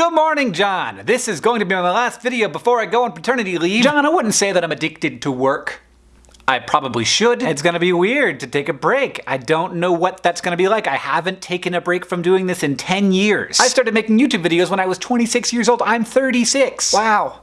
Good morning, John! This is going to be my last video before I go on paternity leave. John, I wouldn't say that I'm addicted to work. I probably should. It's gonna be weird to take a break. I don't know what that's gonna be like. I haven't taken a break from doing this in 10 years. I started making YouTube videos when I was 26 years old. I'm 36. Wow.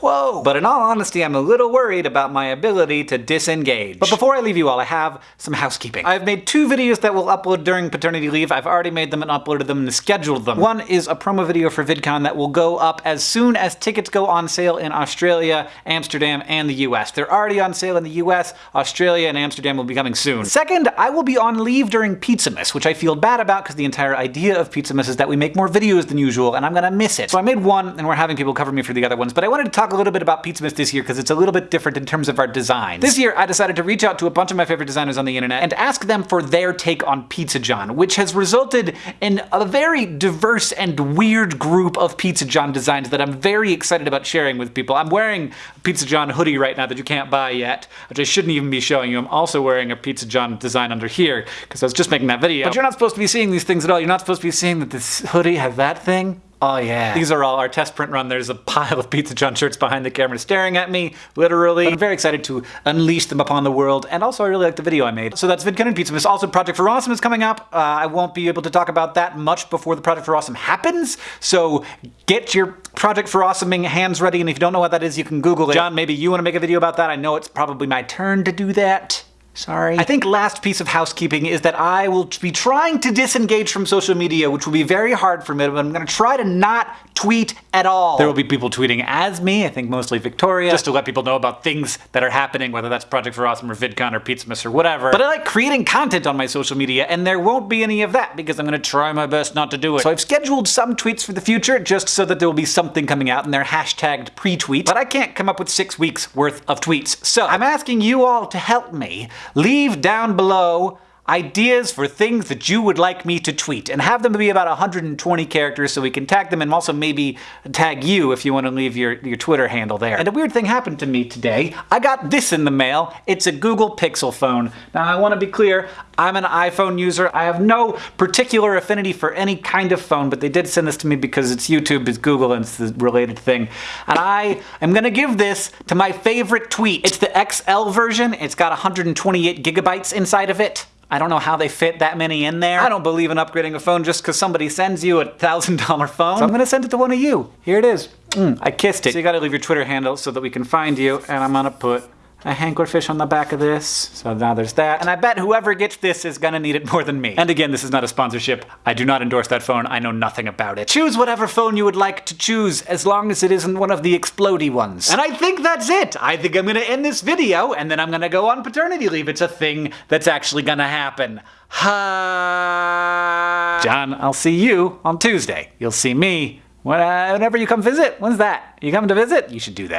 Whoa! But in all honesty, I'm a little worried about my ability to disengage. But before I leave you all, I have some housekeeping. I've made two videos that will upload during paternity leave. I've already made them and uploaded them and scheduled them. One is a promo video for VidCon that will go up as soon as tickets go on sale in Australia, Amsterdam, and the US. They're already on sale in the US, Australia, and Amsterdam will be coming soon. Second, I will be on leave during Pizzamas, which I feel bad about because the entire idea of Pizzamas is that we make more videos than usual, and I'm gonna miss it. So I made one, and we're having people cover me for the other ones, but I wanted to talk talk a little bit about Pizzamas this year because it's a little bit different in terms of our design. This year, I decided to reach out to a bunch of my favorite designers on the internet and ask them for their take on Pizza John, which has resulted in a very diverse and weird group of Pizza John designs that I'm very excited about sharing with people. I'm wearing a Pizza John hoodie right now that you can't buy yet, which I shouldn't even be showing you. I'm also wearing a Pizza John design under here because I was just making that video. But you're not supposed to be seeing these things at all. You're not supposed to be seeing that this hoodie has that thing. Oh yeah. These are all our test print run. There's a pile of Pizza John shirts behind the camera staring at me, literally. But I'm very excited to unleash them upon the world, and also I really like the video I made. So that's VidCon and Pizzamas. Also, Project for Awesome is coming up. Uh, I won't be able to talk about that much before the Project for Awesome happens, so get your Project for Awesoming hands ready, and if you don't know what that is, you can Google it. John, maybe you want to make a video about that? I know it's probably my turn to do that. Sorry. I think last piece of housekeeping is that I will be trying to disengage from social media, which will be very hard for me, but I'm gonna try to not tweet at all. There will be people tweeting as me, I think mostly Victoria, just to let people know about things that are happening, whether that's Project for Awesome or VidCon or Pizzamas or whatever. But I like creating content on my social media, and there won't be any of that because I'm gonna try my best not to do it. So I've scheduled some tweets for the future just so that there will be something coming out, and they're hashtagged pre-tweet, but I can't come up with six weeks worth of tweets. So I'm asking you all to help me Leave down below ideas for things that you would like me to tweet and have them be about 120 characters so we can tag them and also maybe tag you if you want to leave your, your Twitter handle there. And a weird thing happened to me today. I got this in the mail. It's a Google Pixel phone. Now I want to be clear, I'm an iPhone user. I have no particular affinity for any kind of phone, but they did send this to me because it's YouTube, it's Google, and it's the related thing. And I am gonna give this to my favorite tweet. It's the XL version. It's got 128 gigabytes inside of it. I don't know how they fit that many in there. I don't believe in upgrading a phone just because somebody sends you a $1,000 phone. So I'm gonna send it to one of you. Here it is. Mm, I kissed it. So you gotta leave your Twitter handle so that we can find you, and I'm gonna put a hankerfish on the back of this. So now there's that. And I bet whoever gets this is gonna need it more than me. And again, this is not a sponsorship. I do not endorse that phone. I know nothing about it. Choose whatever phone you would like to choose, as long as it isn't one of the explody ones. And I think that's it. I think I'm gonna end this video, and then I'm gonna go on paternity leave. It's a thing that's actually gonna happen. Ha! John, I'll see you on Tuesday. You'll see me whenever you come visit. When's that? You come to visit? You should do that.